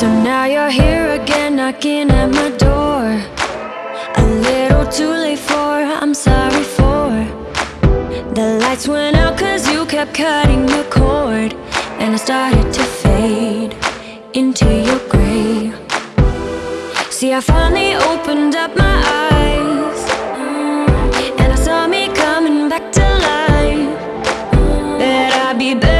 So now you're here again knocking at my door. A little too late for, I'm sorry for. The lights went out cause you kept cutting the cord. And I started to fade into your grey See I finally opened up my eyes. Mm. And I saw me coming back to life. Mm. That I'd be better